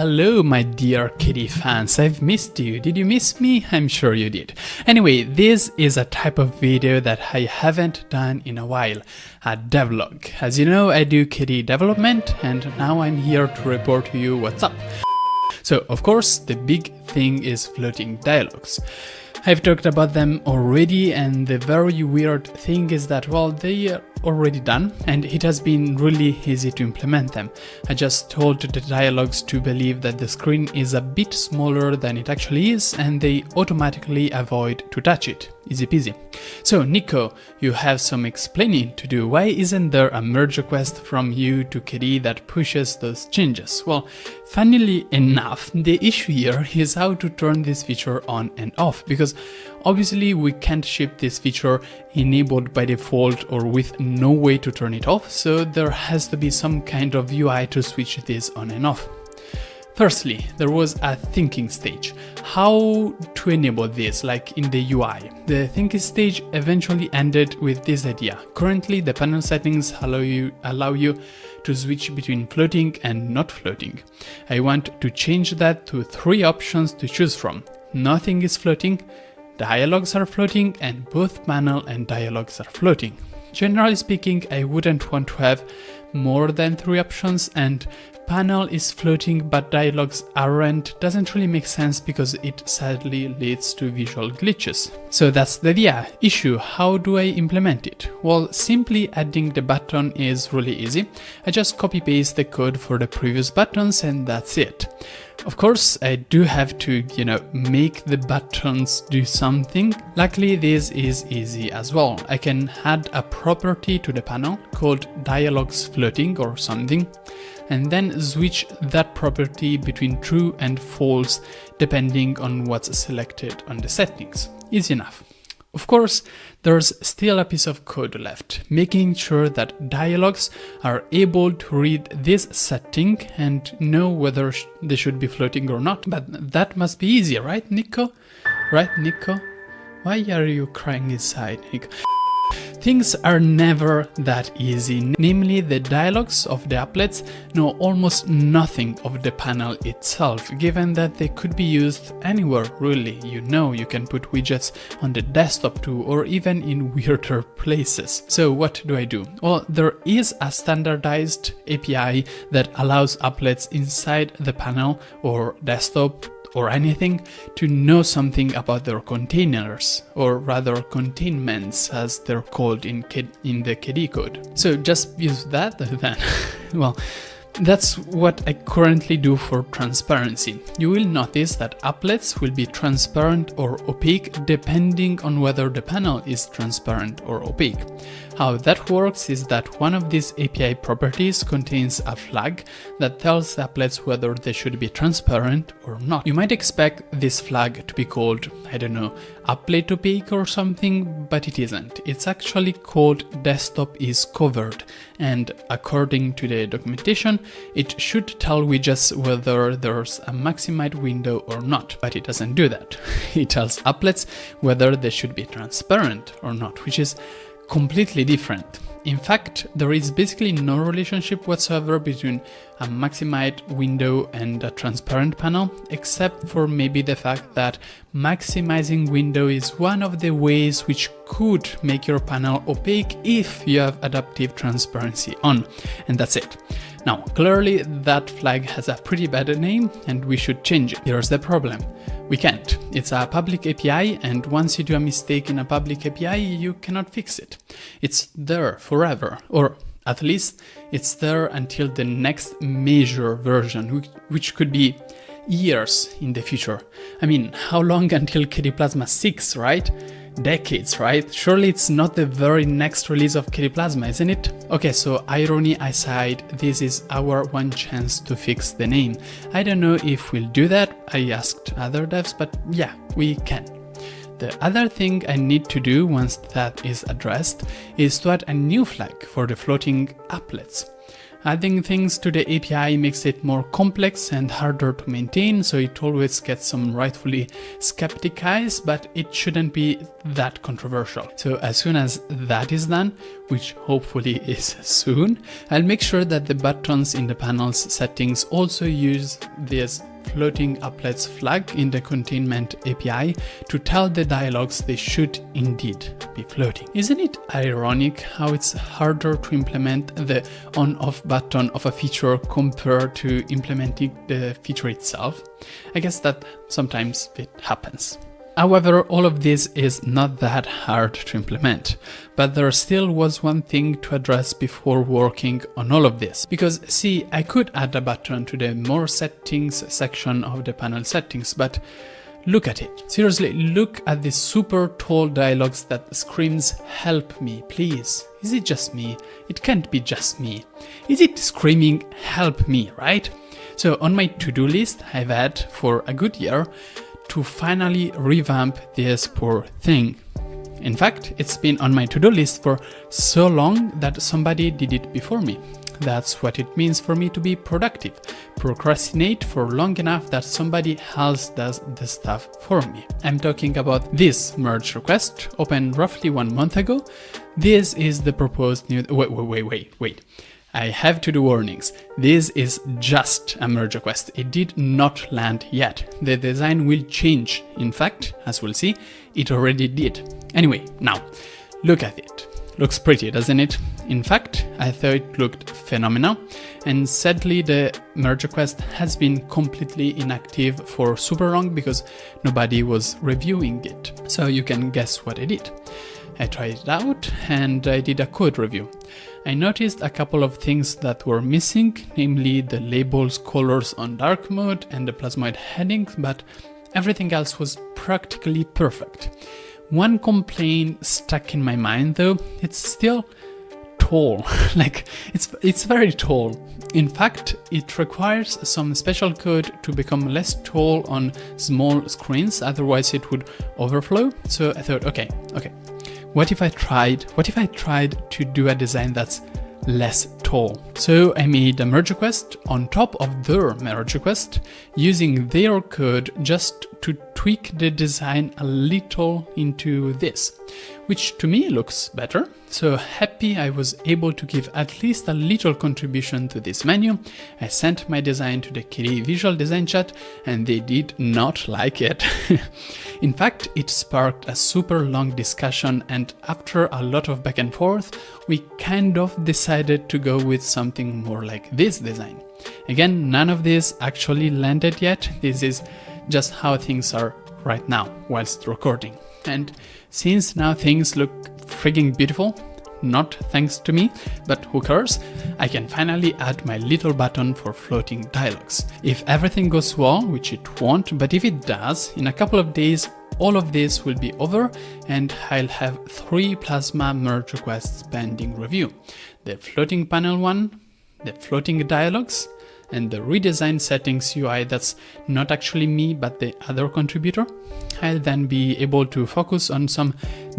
Hello, my dear KDE fans, I've missed you. Did you miss me? I'm sure you did. Anyway, this is a type of video that I haven't done in a while, a devlog. As you know, I do KDE development, and now I'm here to report to you what's up. So, of course, the big thing is floating dialogues. I've talked about them already and the very weird thing is that well they are already done and it has been really easy to implement them. I just told the dialogues to believe that the screen is a bit smaller than it actually is and they automatically avoid to touch it. Easy peasy. So Nico, you have some explaining to do. Why isn't there a merge request from you to KDE that pushes those changes? Well, funnily enough, the issue here is how to turn this feature on and off because obviously we can't ship this feature enabled by default or with no way to turn it off, so there has to be some kind of UI to switch this on and off. Firstly, there was a thinking stage. How to enable this, like in the UI. The thinking stage eventually ended with this idea. Currently, the panel settings allow you, allow you to switch between floating and not floating. I want to change that to three options to choose from. Nothing is floating, dialogues are floating, and both panel and dialogues are floating. Generally speaking, I wouldn't want to have more than three options and panel is floating but dialogues aren't doesn't really make sense because it sadly leads to visual glitches. So that's the idea. Issue, how do I implement it? Well, simply adding the button is really easy. I just copy paste the code for the previous buttons and that's it. Of course, I do have to, you know, make the buttons do something. Luckily, this is easy as well. I can add a property to the panel called dialogues floating or something, and then switch that property between true and false depending on what's selected on the settings. Easy enough. Of course, there's still a piece of code left, making sure that dialogues are able to read this setting and know whether they should be floating or not. But that must be easy, right, Nico? Right, Nico? Why are you crying inside, Nico? Things are never that easy, namely the dialogues of the applets know almost nothing of the panel itself, given that they could be used anywhere really. You know you can put widgets on the desktop too, or even in weirder places. So what do I do? Well, there is a standardized API that allows applets inside the panel or desktop or anything to know something about their containers, or rather containments as they're called in, in the KDE code. So just use that then. well, that's what I currently do for transparency. You will notice that applets will be transparent or opaque depending on whether the panel is transparent or opaque. How that works is that one of these API properties contains a flag that tells applets whether they should be transparent or not. You might expect this flag to be called, I don't know, applet opaque or something, but it isn't. It's actually called desktop is covered, and according to the documentation, it should tell widgets whether there's a maximized window or not, but it doesn't do that. It tells applets whether they should be transparent or not, which is completely different. In fact, there is basically no relationship whatsoever between a maximized window and a transparent panel, except for maybe the fact that maximizing window is one of the ways which could make your panel opaque if you have adaptive transparency on, and that's it. Now, clearly that flag has a pretty bad name and we should change it. Here's the problem. We can't. It's a public API and once you do a mistake in a public API, you cannot fix it. It's there forever, or at least it's there until the next major version, which could be years in the future. I mean, how long until KDE Plasma 6, right? decades, right? Surely it's not the very next release of KDE Plasma, isn't it? Okay, so irony aside, this is our one chance to fix the name. I don't know if we'll do that, I asked other devs, but yeah, we can. The other thing I need to do once that is addressed is to add a new flag for the floating applets. Adding things to the API makes it more complex and harder to maintain, so it always gets some rightfully skeptic eyes, but it shouldn't be that controversial. So as soon as that is done, which hopefully is soon, I'll make sure that the buttons in the panel's settings also use this floating applets flag in the containment API to tell the dialogues they should indeed be floating. Isn't it ironic how it's harder to implement the on-off button of a feature compared to implementing the feature itself? I guess that sometimes it happens. However, all of this is not that hard to implement, but there still was one thing to address before working on all of this. Because see, I could add a button to the more settings section of the panel settings, but look at it. Seriously, look at this super tall dialogues that screams help me, please. Is it just me? It can't be just me. Is it screaming help me, right? So on my to-do list I've had for a good year, to finally revamp this poor thing. In fact, it's been on my to-do list for so long that somebody did it before me. That's what it means for me to be productive. Procrastinate for long enough that somebody else does the stuff for me. I'm talking about this merge request, opened roughly one month ago. This is the proposed new- wait, wait, wait, wait, wait. I have to do warnings. This is just a merge request. It did not land yet. The design will change. In fact, as we'll see, it already did. Anyway, now, look at it. Looks pretty, doesn't it? In fact, I thought it looked phenomenal, and sadly the merge request has been completely inactive for super long because nobody was reviewing it. So you can guess what I did. I tried it out and I did a code review. I noticed a couple of things that were missing, namely the labels colors on dark mode and the plasmoid headings, but everything else was practically perfect. One complaint stuck in my mind though, it's still tall. like it's it's very tall. In fact, it requires some special code to become less tall on small screens, otherwise it would overflow. So I thought, okay, okay, what if I tried, what if I tried to do a design that's less tall? So I made a merge request on top of their merge request using their code just to tweak the design a little into this, which to me looks better. So happy I was able to give at least a little contribution to this menu. I sent my design to the KDE Visual Design chat and they did not like it. In fact, it sparked a super long discussion and after a lot of back and forth, we kind of decided to go with something more like this design. Again, none of this actually landed yet. This is just how things are right now whilst recording. And since now things look frigging beautiful, not thanks to me, but who cares, I can finally add my little button for floating dialogues. If everything goes well, which it won't, but if it does, in a couple of days all of this will be over and I'll have three Plasma merge requests pending review. The floating panel one, the floating dialogues, and the redesign settings UI that's not actually me but the other contributor, I'll then be able to focus on some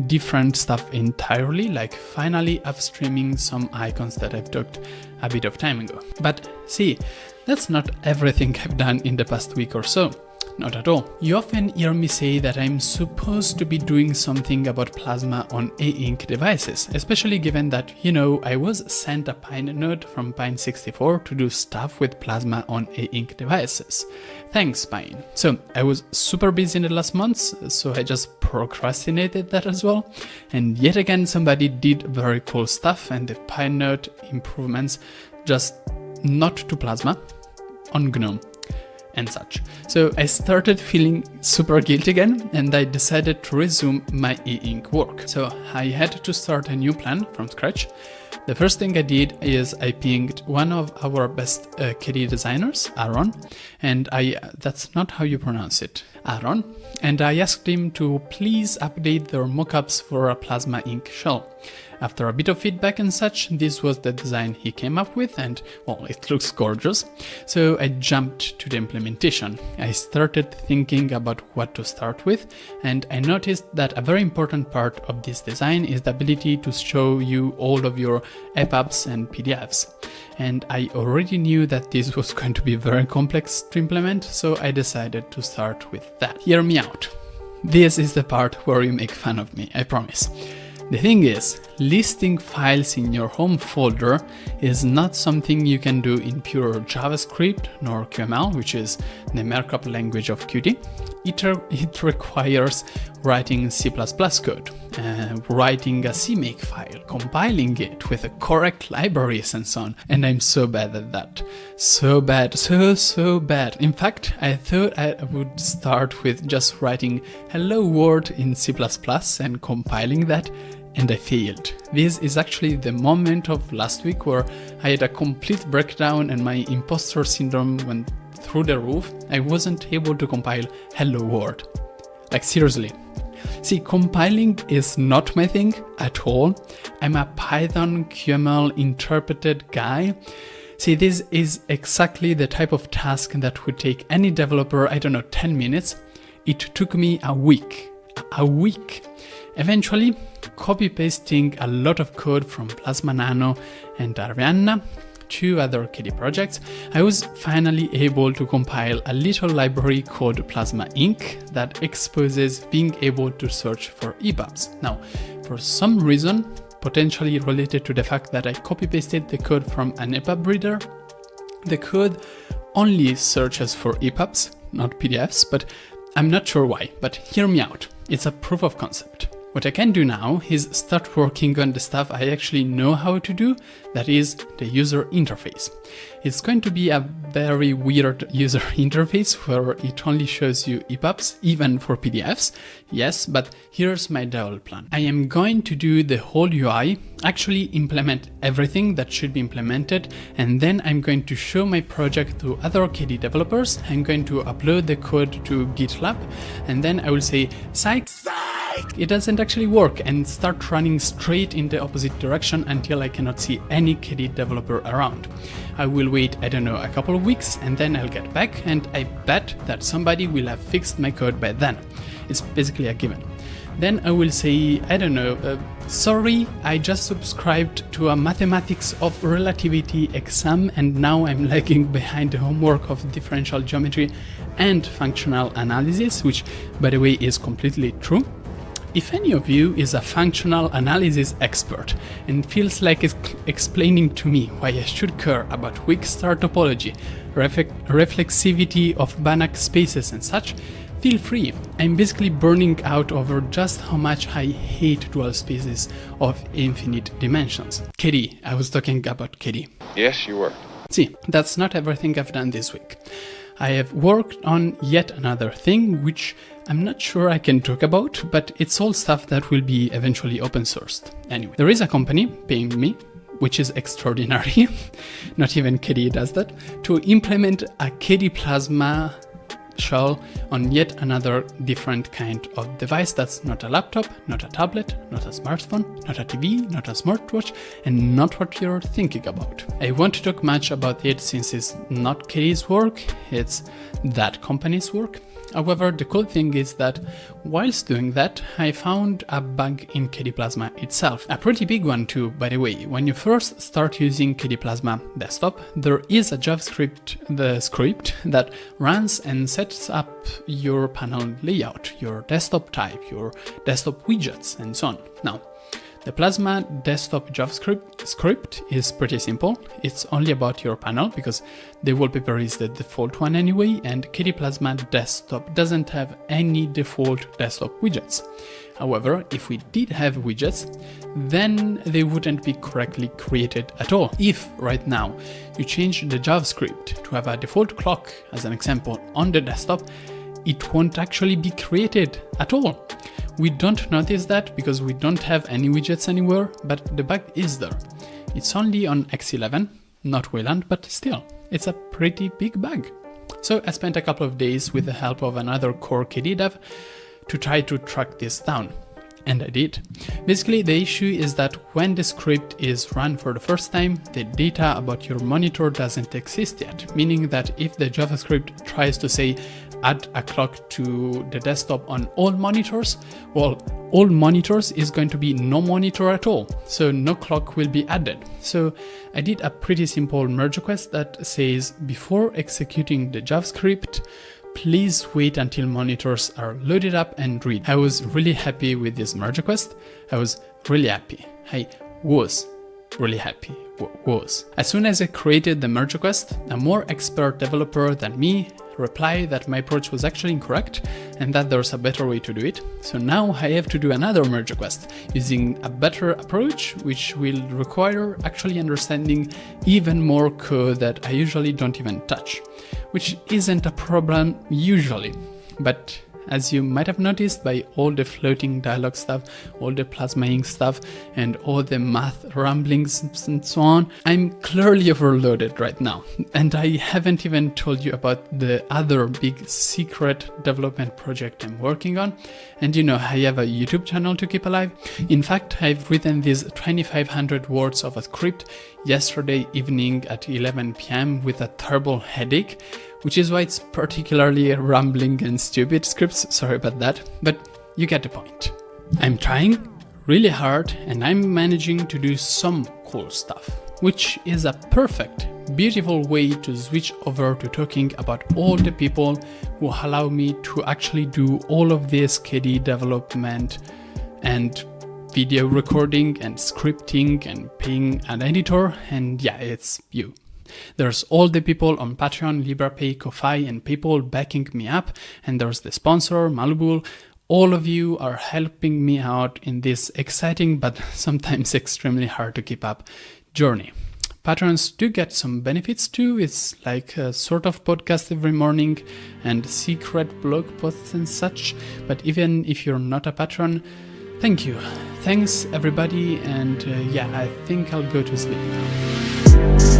different stuff entirely, like finally upstreaming some icons that I've talked a bit of time ago. But see, that's not everything I've done in the past week or so. Not at all. You often hear me say that I'm supposed to be doing something about Plasma on e-ink devices, especially given that, you know, I was sent a PineNote from Pine64 to do stuff with Plasma on e-ink devices. Thanks, Pine. So, I was super busy in the last months, so I just procrastinated that as well. And yet again, somebody did very cool stuff and the PineNote improvements just not to Plasma, on GNOME and such. So I started feeling super guilty again and I decided to resume my e-ink work. So I had to start a new plan from scratch. The first thing I did is I pinged one of our best uh, KDE designers, Aaron, and I that's not how you pronounce it, Aaron, and I asked him to please update their mockups for a Plasma ink shell. After a bit of feedback and such, this was the design he came up with and, well, it looks gorgeous. So I jumped to the implementation. I started thinking about what to start with and I noticed that a very important part of this design is the ability to show you all of your EPUBs and PDFs. And I already knew that this was going to be very complex to implement, so I decided to start with that. Hear me out. This is the part where you make fun of me, I promise. The thing is, listing files in your home folder is not something you can do in pure JavaScript nor QML, which is the markup language of Qt. It, it requires writing C++ code, uh, writing a CMake file, compiling it with the correct libraries and so on. And I'm so bad at that. So bad, so, so bad. In fact, I thought I would start with just writing hello world in C++ and compiling that and I failed. This is actually the moment of last week where I had a complete breakdown and my imposter syndrome went through the roof. I wasn't able to compile hello world. Like seriously. See, compiling is not my thing at all. I'm a Python QML interpreted guy. See, this is exactly the type of task that would take any developer, I don't know, 10 minutes. It took me a week. A week. Eventually, copy pasting a lot of code from Plasma Nano and Arianna two other KDE projects, I was finally able to compile a little library called Plasma Ink. that exposes being able to search for EPUBs. Now, for some reason, potentially related to the fact that I copy-pasted the code from an EPUB reader, the code only searches for EPUBs, not PDFs, but I'm not sure why, but hear me out. It's a proof of concept. What I can do now is start working on the stuff I actually know how to do, that is the user interface. It's going to be a very weird user interface where it only shows you EPUBs, even for PDFs, yes, but here's my double plan. I am going to do the whole UI, actually implement everything that should be implemented, and then I'm going to show my project to other KDE developers, I'm going to upload the code to GitLab, and then I will say, psych! It doesn't actually work and start running straight in the opposite direction until I cannot see any KDE developer around. I will wait, I don't know, a couple of weeks and then I'll get back and I bet that somebody will have fixed my code by then. It's basically a given. Then I will say, I don't know, uh, sorry, I just subscribed to a mathematics of relativity exam and now I'm lagging behind the homework of differential geometry and functional analysis, which by the way is completely true. If any of you is a functional analysis expert and feels like explaining to me why I should care about weak star topology, reflexivity of Banach spaces and such, feel free. I'm basically burning out over just how much I hate dual spaces of infinite dimensions. KDE, I was talking about KDE. Yes, you were. See, that's not everything I've done this week. I have worked on yet another thing which I'm not sure I can talk about, but it's all stuff that will be eventually open sourced. Anyway, there is a company paying me, which is extraordinary, not even KDE does that, to implement a KDE Plasma shell on yet another different kind of device that's not a laptop, not a tablet, not a smartphone, not a TV, not a smartwatch, and not what you're thinking about. I won't talk much about it since it's not KDE's work, it's that company's work, However, the cool thing is that whilst doing that, I found a bug in KDE Plasma itself. A pretty big one too, by the way. When you first start using KDE Plasma desktop, there is a JavaScript the script that runs and sets up your panel layout, your desktop type, your desktop widgets, and so on. Now, the Plasma desktop JavaScript script is pretty simple. It's only about your panel because the wallpaper is the default one anyway and KDE Plasma desktop doesn't have any default desktop widgets. However, if we did have widgets, then they wouldn't be correctly created at all. If right now you change the JavaScript to have a default clock as an example on the desktop, it won't actually be created at all. We don't notice that because we don't have any widgets anywhere, but the bug is there. It's only on X11, not Wayland, but still, it's a pretty big bug. So I spent a couple of days with the help of another core KDE dev to try to track this down. And I did. Basically, the issue is that when the script is run for the first time, the data about your monitor doesn't exist yet, meaning that if the JavaScript tries to say add a clock to the desktop on all monitors, well, all monitors is going to be no monitor at all, so no clock will be added. So I did a pretty simple merge request that says before executing the JavaScript, please wait until monitors are loaded up and read. I was really happy with this merge request. I was really happy. I was really happy. was. As soon as I created the merge request, a more expert developer than me replied that my approach was actually incorrect and that there's a better way to do it. So now I have to do another merge request using a better approach, which will require actually understanding even more code that I usually don't even touch, which isn't a problem usually, but as you might have noticed by all the floating dialogue stuff, all the plasma ink stuff, and all the math ramblings and so on, I'm clearly overloaded right now. And I haven't even told you about the other big secret development project I'm working on. And you know, I have a YouTube channel to keep alive. In fact, I've written these 2500 words of a script yesterday evening at 11 pm with a terrible headache which is why it's particularly rambling and stupid scripts, sorry about that, but you get the point. I'm trying really hard and I'm managing to do some cool stuff, which is a perfect, beautiful way to switch over to talking about all the people who allow me to actually do all of this KDE development and video recording and scripting and paying an editor and yeah, it's you. There's all the people on Patreon, Liberapay, Ko-Fi, and PayPal backing me up, and there's the sponsor, Malubul. All of you are helping me out in this exciting but sometimes extremely hard to keep up journey. Patrons do get some benefits too. It's like a sort of podcast every morning and secret blog posts and such. But even if you're not a patron, thank you. Thanks everybody. And uh, yeah, I think I'll go to sleep now.